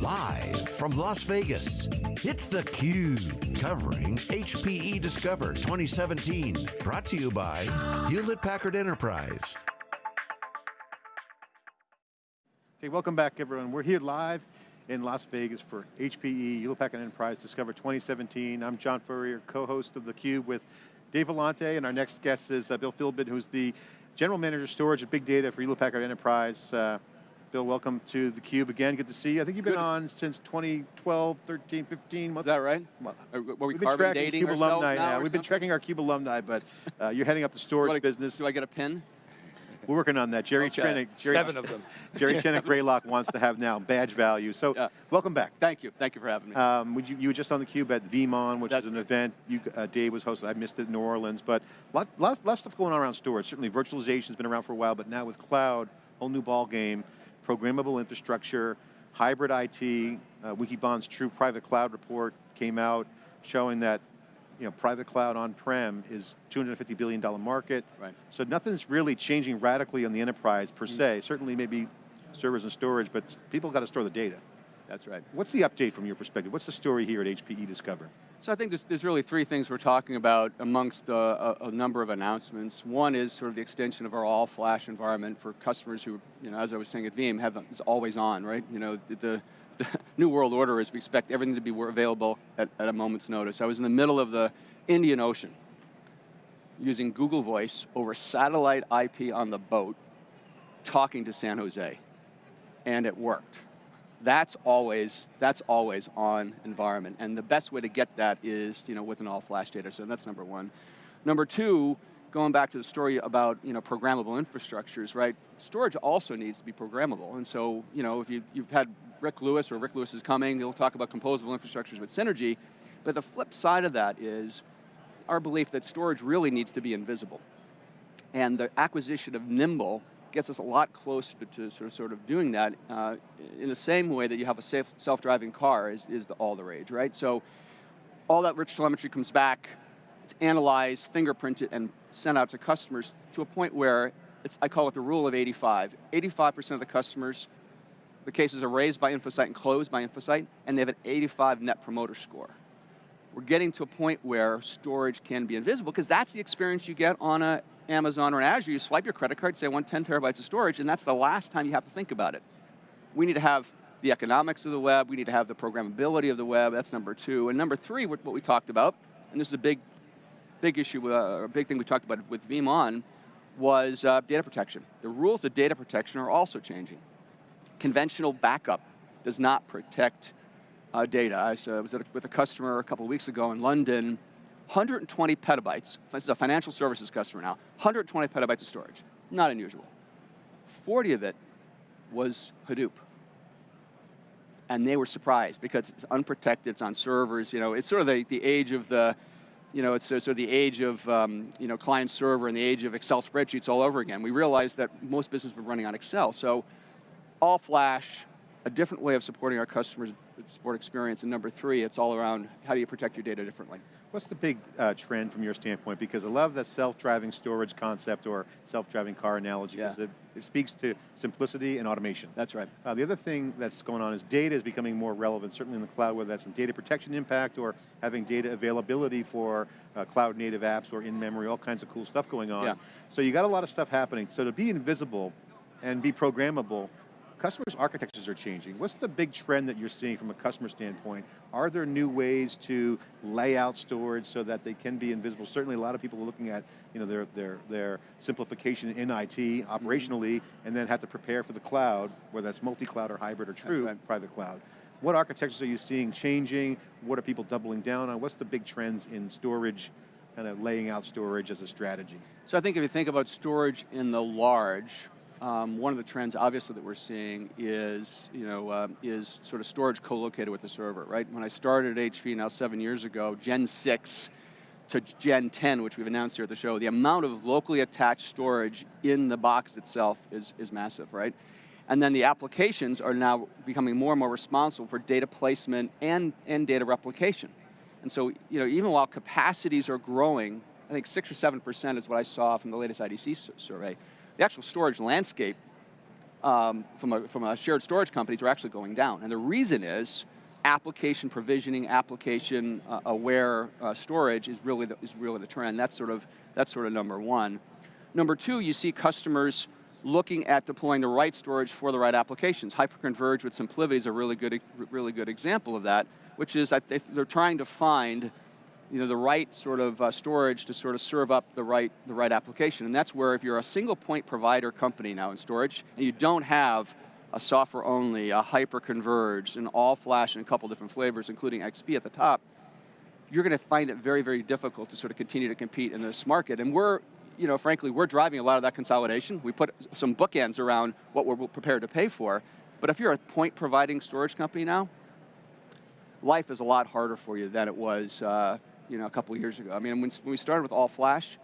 Live from Las Vegas, it's theCUBE, covering HPE Discover 2017. Brought to you by Hewlett Packard Enterprise. Okay, welcome back everyone. We're here live in Las Vegas for HPE, Hewlett Packard Enterprise Discover 2017. I'm John Furrier, co-host of theCUBE with Dave Vellante, and our next guest is uh, Bill Philbin, who's the General Manager of Storage and Big Data for Hewlett Packard Enterprise. Uh, Bill, welcome to theCUBE again, good to see you. I think you've been good. on since 2012, 13, 15. Is that right? Well, Are, were we carbon dating CUBE alumni now? We've been tracking our CUBE alumni, but uh, you're heading up the storage do business. Do I get a pin? We're working on that. Jerry okay. Trenick, Jerry, Seven of them. Jerry Trenick Greylock wants to have now badge value. So yeah. welcome back. Thank you. Thank you for having me. Um, you, you, were just on theCUBE at VeeamON, which That's is an event you, uh, Dave was hosting. I missed it in New Orleans, but a lot, lot, lot of stuff going on around storage. Certainly virtualization's been around for a while, but now with cloud, whole new ball game programmable infrastructure, hybrid IT, uh, Wikibon's true private cloud report came out showing that you know, private cloud on-prem is $250 billion market. Right. So nothing's really changing radically on the enterprise per mm se. Certainly maybe servers and storage, but people got to store the data. That's right. What's the update from your perspective? What's the story here at HPE Discover? So I think there's, there's really three things we're talking about amongst uh, a, a, number of announcements. One is sort of the extension of our all-flash environment for customers who, you know, as I was saying at Veeam, have is always on, right? You know, the, the, the new world order is we expect everything to be available at, at a moment's notice. I was in the middle of the Indian Ocean using Google Voice over satellite IP on the boat, talking to San Jose, and it worked that's always, that's always on environment. And the best way to get that is you know, with an all flash data So that's number one. Number two, going back to the story about you know, programmable infrastructures, right? Storage also needs to be programmable. And so, you know, if you, you've had Ric Lewis or Ric Lewis is coming, he'll talk about composable infrastructures with Synergy, but the flip side of that is our belief that storage really needs to be invisible. And the acquisition of Nimble gets us a lot closer to sort of, sort of doing that uh, in the same way that you have a safe self-driving car is, is the, all the rage, right? So all that rich telemetry comes back, it's analyzed, fingerprinted, and sent out to customers to a point where I call it the rule of 85. 85% of the customers, the cases are raised by InfoSight and closed by InfoSight, and they have an 85 net promoter score. We're getting to a point where storage can be invisible, because that's the experience you get on a Amazon or Azure, you swipe your credit card, say I want 10 terabytes of storage, and that's the last time you have to think about it. We need to have the economics of the web, we need to have the programmability of the web, that's number two. And number three, what we talked about, and this is a big, big issue, uh, a big thing we talked about with VeeamON, was uh, data protection. The rules of data protection are also changing. Conventional backup does not protect uh, data. I was, with a customer a couple of weeks ago in London, 120 petabytes, this is a financial services customer now, 120 petabytes of storage, not unusual. 40 of it was Hadoop. And they were surprised because it's unprotected, it's on servers, you know, it's sort of the, the age of the, you know, it's sort of the age of, um, you know, client server and the age of Excel spreadsheets all over again. We realized that most businesses were running on Excel, so all flash, a different way of supporting our customers' support experience, and number three, it's all around how do you protect your data differently. What's the big uh, trend from your standpoint? Because I love that self-driving storage concept or self-driving car analogy, because yeah. it, it, speaks to simplicity and automation. That's right. Uh, the other thing that's going on is data is becoming more relevant, certainly in the cloud, whether that's in data protection impact or having data availability for uh, cloud native apps or in-memory, all kinds of cool stuff going on. Yeah. So you got a lot of stuff happening. So to be invisible and be programmable, customers' architectures are changing. What's the big trend that you're seeing from a customer standpoint? Are there new ways to lay out storage so that they can be invisible? Certainly a lot of people are looking at you know, their, their, their simplification in IT, operationally, mm -hmm. and then have to prepare for the cloud, whether that's multi-cloud or hybrid or true right. private cloud. What architectures are you seeing changing? What are people doubling down on? What's the big trends in storage, kind of laying out storage as a strategy? So I think if you think about storage in the large, um, one of the trends, obviously, that we're seeing is, you know, uh, is sort of storage co-located with the server, right? When I started at HP now seven years ago, Gen 6 to Gen 10, which we've announced here at the show, the amount of locally attached storage in the box itself is, is massive, right? And then the applications are now becoming more and more responsible for data placement and, and data replication. And so, you know, even while capacities are growing, I think six or 7% is what I saw from the latest IDC survey, the actual storage landscape um, from, a, from a shared storage companies are actually going down. And the reason is application provisioning, application uh, aware uh, storage is really, the, is really the trend. That's sort, of, that's sort of number one. Number two, you see customers looking at deploying the right storage for the right applications. Hyperconverged with SimpliVity is a really good, really good example of that, which is that they're trying to find you know, the right sort of uh, storage to sort of serve up the right, the right application. And that's where if you're a single point provider company now in storage, and you don't have a software only, a hyper-converged, an all flash in a couple different flavors, including XP at the top, you're going to find it very, very difficult to sort of continue to compete in this market. And we're, you know, frankly, we're driving a lot of that consolidation. We put some bookends around what we're prepared to pay for. But if you're a point providing storage company now, life is a lot harder for you than it was uh, you know, a couple years ago. I mean, when, when we started with all flash,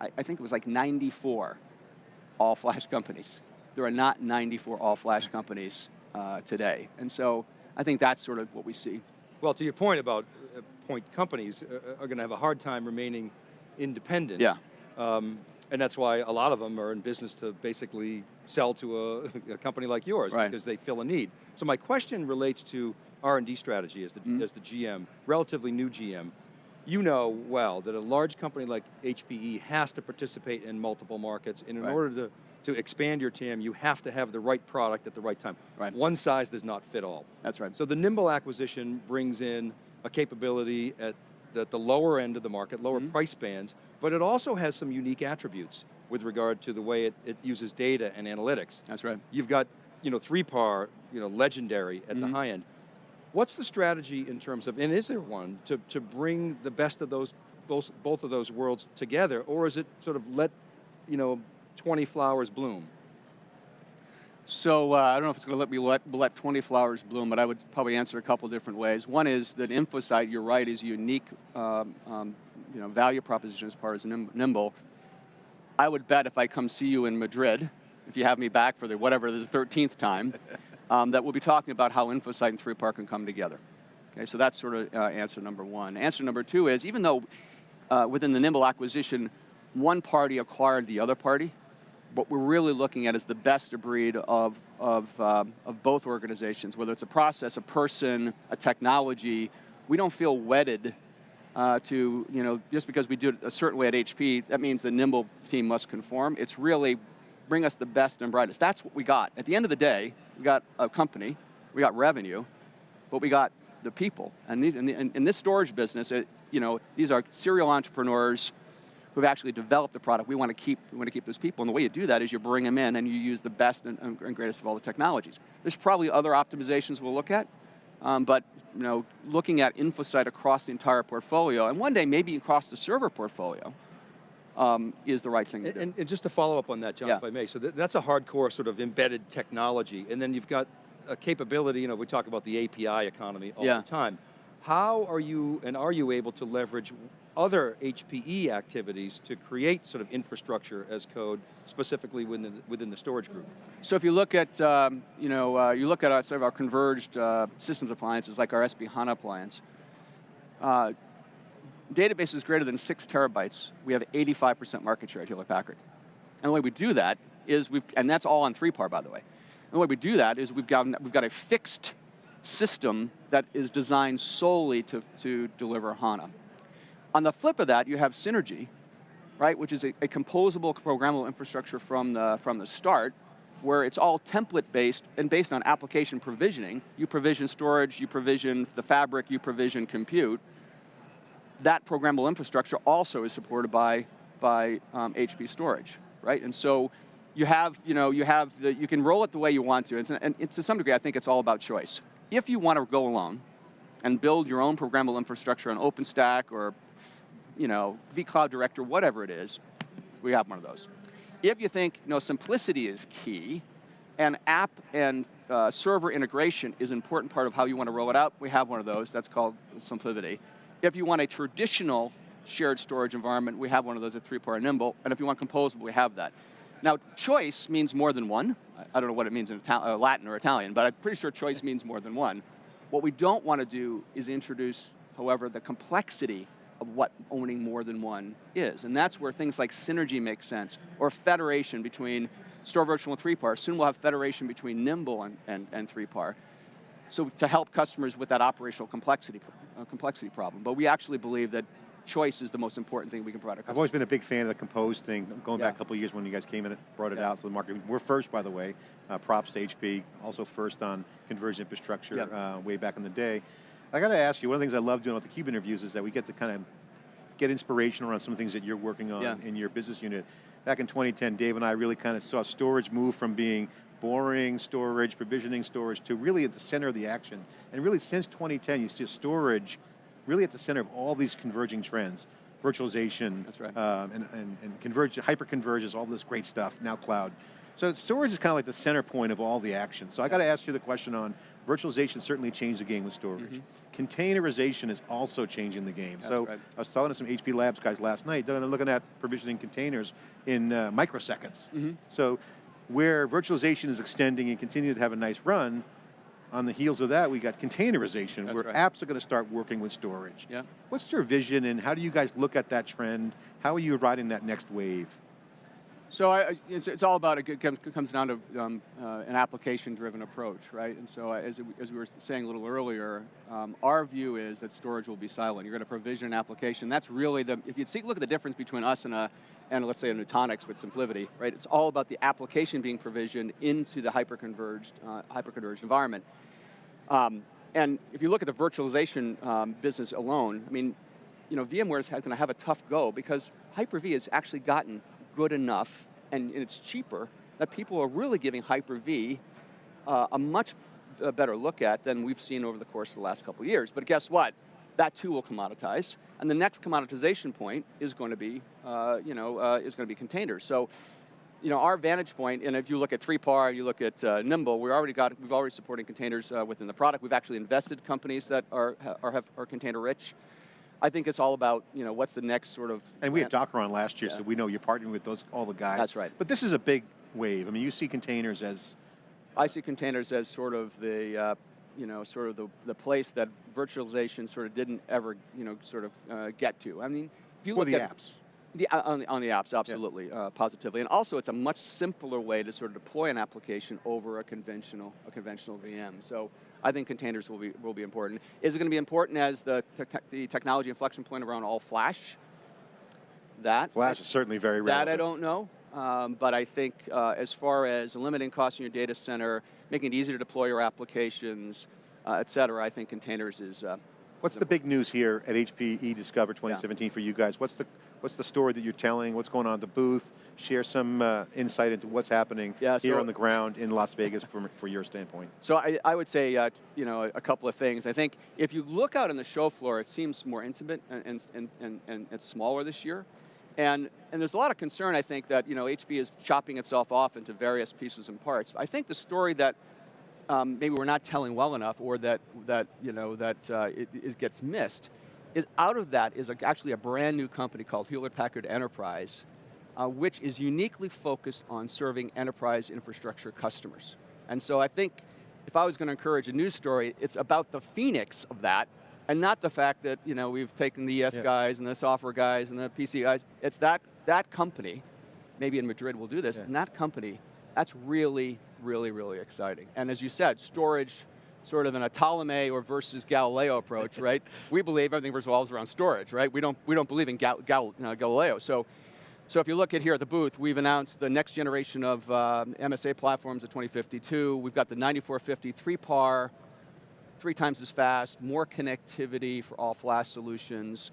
I, I think it was like 94 all flash companies. There are not 94 all flash companies uh, today. And so I think that's sort of what we see. Well, to your point about uh, point companies uh, are going to have a hard time remaining independent. Yeah. Um, and that's why a lot of them are in business to basically sell to a, a company like yours right. because they fill a need. So my question relates to R&D strategy as the, mm -hmm. as the GM, relatively new GM you know well that a large company like HPE has to participate in multiple markets, and in right. order to, to expand your TAM, you have to have the right product at the right time. Right. One size does not fit all. That's right. So the Nimble acquisition brings in a capability at the, the lower end of the market, lower mm -hmm. price bands, but it also has some unique attributes with regard to the way it, it uses data and analytics. That's right. You've got you know, 3PAR, you know, legendary at mm -hmm. the mm-hmm. high end. What's the strategy in terms of, and is there one, to, to bring the best of those, both, both of those worlds together, or is it sort of let, you know, 20 flowers bloom? So uh, I don't know if it's going to let me let, let 20 flowers bloom, but I would probably answer a couple different ways. One is that InfoSight, you're right, is a unique um, um, you know, value proposition as far as Nimble. I would bet if I come see you in Madrid, if you have me back for the whatever the 13th time, um, that we'll be talking about how InfoSight and 3PAR can come together. Okay, so that's sort of uh, answer number one. Answer number two is, even though uh, within the Nimble acquisition, one party acquired the other party, what we're really looking at is the best of breed of, of, um, of both organizations, whether it's a process, a person, a technology, we don't feel wedded uh, to, you know, just because we do it a certain way at HP, that means the Nimble team must conform. It's really bring us the best and brightest. That's what we got. At the end of the day, we got a company, we got revenue, but we got the people. And these, in, the, this storage business, it, you know, these are serial entrepreneurs who've actually developed the product. We want to keep, we want to keep those people, and the way you do that is you bring them in and you use the best and, and greatest of all the technologies. There's probably other optimizations we'll look at, um, but you know, looking at InfoSight across the entire portfolio, and one day maybe across the server portfolio, um, is the right thing and, to do. And, just to follow up on that, John, yeah. if I may, so th that's a hardcore sort of embedded technology, and then you've got a capability, you know, we talk about the API economy all yeah. the time. How are you, and are you able to leverage other HPE activities to create sort of infrastructure as code, specifically within the, within the storage group? So if you look at, um, you know, uh, you look at our, sort of our converged uh, systems appliances, like our SAP HANA appliance, uh, database is greater than six terabytes, we have 85% market share at Hewlett Packard. And the way we do that is we've, and that's all on 3PAR by the way. And the way we do that is we've got, we've got a fixed system that is designed solely to, to deliver HANA. On the flip of that, you have Synergy, right, which is a, a composable, programmable infrastructure from the, from the start, where it's all template-based and based on application provisioning. You provision storage, you provision the fabric, you provision compute, that programmable infrastructure also is supported by, by um, HP storage, right? And so you have, you know, you have, the, you can roll it the way you want to, and, and to some degree I think it's all about choice. If you want to go alone and build your own programmable infrastructure on OpenStack or, you know, vCloud Director, whatever it is, we have one of those. If you think, you know, simplicity is key, and app and uh, server integration is an important part of how you want to roll it out, we have one of those, that's called SimpliVity. If you want a traditional shared storage environment, we have one of those at 3PAR Nimble, and if you want composable, we have that. Now, choice means more than one. I don't know what it means in uh, Latin or Italian, but I'm pretty sure choice means more than one. What we don't want to do is introduce, however, the complexity of what owning more than one is. And that's where things like synergy make sense, or federation between Store Virtual and 3PAR. Soon we'll have federation between Nimble and, and, and 3PAR. So to help customers with that operational complexity, uh, complexity problem. But we actually believe that choice is the most important thing we can provide our customers. I've always been a big fan of the Compose thing, going Yeah. back a couple years when you guys came in and brought it Yeah. out to the market. We're first, by the way, uh, props to HP, also first on converged infrastructure Yeah. uh, way back in the day. I got to ask you, one of the things I love doing with the Cube interviews is that we get to kind of get inspiration around some of the things that you're working on Yeah. in your business unit. Back in 2010, Dave and I really kind of saw storage move from being boring storage, provisioning storage, to really at the center of the action. And really since 2010, you see storage really at the center of all these converging trends. Virtualization, That's right. um, and, and, and converge, hyper-converges, all this great stuff, now cloud. So storage is kind of like the center point of all the action. So I got to ask you the question on, virtualization certainly changed the game with storage. Containerization is also changing the game. That's so right. I was talking to some HP Labs guys last night, they're looking at provisioning containers in uh, microseconds. Mm-hmm. So where virtualization is extending and continue to have a nice run, on the heels of that, we got containerization, That's where right. apps are going to start working with storage. Yeah. What's your vision and how do you guys look at that trend? How are you riding that next wave? So I, it's, it's all about, it comes, comes down to um, uh, an application-driven approach, right? And so as, as we were saying a little earlier, um, our view is that storage will be silent. You're going to provision an application. That's really the, if you look at the difference between us and a, and let's say a Nutanix with SimpliVity, right? It's all about the application being provisioned into the hyper-converged, uh, hyper-converged environment. Um, and if you look at the virtualization um, business alone, I mean, you know, VMware is going to have a tough go because Hyper-V has actually gotten good enough and, and it's cheaper that people are really giving Hyper-V uh, a much uh, better look at than we've seen over the course of the last couple of years. But guess what? That too will commoditize, and the next commoditization point is going to be, uh, you know, uh, is going to be containers. So, you know, our vantage point, and if you look at 3PAR, you look at uh, Nimble, we already got, we've already supporting containers uh, within the product. We've actually invested companies that are, are, have, are container rich. I think it's all about, you know, what's the next sort of. And we had Docker on last year, Yeah. so we know you're partnering with those all the guys. That's right. But this is a big wave. I mean, you see containers as I see containers as sort of the, uh, you know, sort of the, the place that virtualization sort of didn't ever, you know, sort of uh, get to. I mean, if you for look the at apps. The, uh, on, the, on the apps, absolutely, uh, positively, and also it's a much simpler way to sort of deploy an application over a conventional a conventional VM. So I think containers will be will be important. Is it going to be important as the te- te- the technology inflection point around all flash? That Flash is certainly very relevant. that I don't know, um, but I think uh, as far as limiting costs in your data center, making it easier to deploy your applications, uh, et cetera, I think containers is. Uh, What's the big news here at HPE Discover 2017 for you guys? What's the what's the story that you're telling? What's going on at the booth? Share some uh, insight into what's happening Yeah, here so- on the ground in Las Vegas from for your standpoint. So I, I would say, uh, you know, a, couple of things. I think if you look out on the show floor, it seems more intimate and, and, and, and, and it's smaller this year. And, and there's a lot of concern, I think, that, you know, HP is chopping itself off into various pieces and parts. I think the story that um, maybe we're not telling well enough or that, that you know, that uh, it, it gets missed is out of that is a, actually a brand new company called Hewlett-Packard Enterprise, uh, which is uniquely focused on serving enterprise infrastructure customers. And so I think if I was going to encourage a news story, it's about the phoenix of that, and not the fact that you know we've taken the ES Yeah. guys and the software guys and the PC guys. It's that that company, maybe in Madrid we'll do this, Yeah. and that company, that's really, really, really exciting. And as you said, storage, sort of in a Ptolemy or versus Galileo approach, right? We believe everything revolves around storage, right? We don't, we don't believe in Gal, Gal, uh, Galileo. So, so if you look at here at the booth, we've announced the next generation of um, MSA platforms at 2052. We've got the 9450 3PAR, three times as fast, more connectivity for all flash solutions.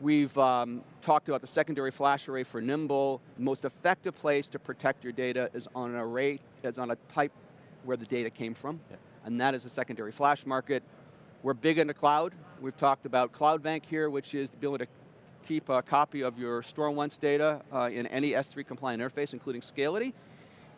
We've um, talked about the secondary flash array for Nimble. The most effective place to protect your data is on an array, is on a pipe where the data came from, and that is the secondary flash market. We're big into cloud. We've talked about Cloud Bank here, which is the ability to keep a copy of your StoreOnce data uh, in any S3 compliant interface, including Scality.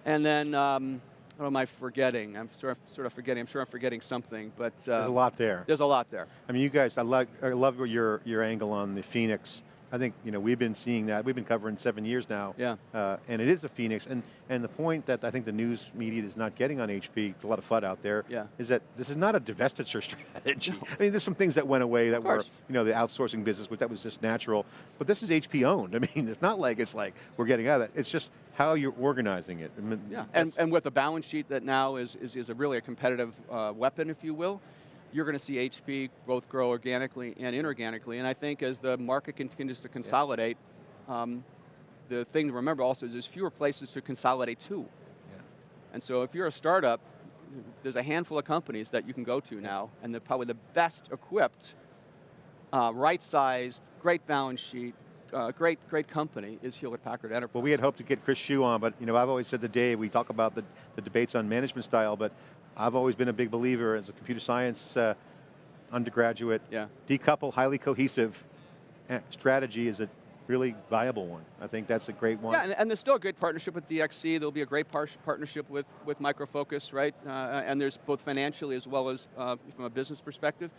And then, um, what am I forgetting? I'm sort of, sort of forgetting, I'm sure I'm forgetting something, but uh, There's a lot there. there's a lot there. I mean, you guys, I love, I love your, your angle on the Phoenix. I think you know we've been seeing that. We've been covering seven years now. Yeah. Uh, and it is a phoenix. And and the point that I think the news media is not getting on HP, it's a lot of FUD out there, Yeah. is that this is not a divestiture strategy. I mean, there's some things that went away that were you know the outsourcing business, which that was just natural. But this is HP owned. I mean, it's not like it's like we're getting out of that. It's just how you're organizing it. I mean, Yeah, and, and with a balance sheet that now is, is, is a really a competitive uh, weapon, if you will, you're going to see HP both grow organically and inorganically. And I think as the market continues to consolidate, um, the thing to remember also is there's fewer places to consolidate to. And so if you're a startup, there's a handful of companies that you can go to now, and they're probably the best equipped, uh, right-sized, great balance sheet, uh, great, great company is Hewlett Packard Enterprise. Well, we had hoped to get Chris Hsu on, but you know, I've always said to Dave, we talk about the, the debates on management style, but I've always been a big believer as a computer science uh, undergraduate, Yeah. decouple, highly cohesive eh, strategy is a really viable one. I think that's a great one. Yeah, and, and there's still a great partnership with DXC. There'll be a great par partnership with, with Micro Focus, right? Uh, and there's both financially as well as uh, from a business perspective.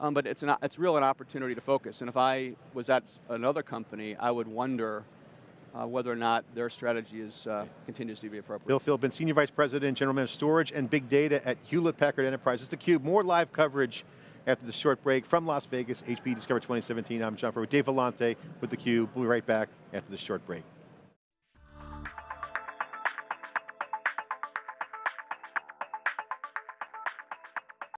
Um, but it's, an, it's real an opportunity to focus. And if I was at another company, I would wonder uh, whether or not their strategy is, uh, continues to be appropriate. Bill Philbin, Senior Vice President, General Manager of Storage and Big Data at Hewlett Packard Enterprise. It's theCUBE, more live coverage after the short break from Las Vegas, HP Discover 2017. I'm John Furrier with Dave Vellante with theCUBE. We'll be right back after the short break.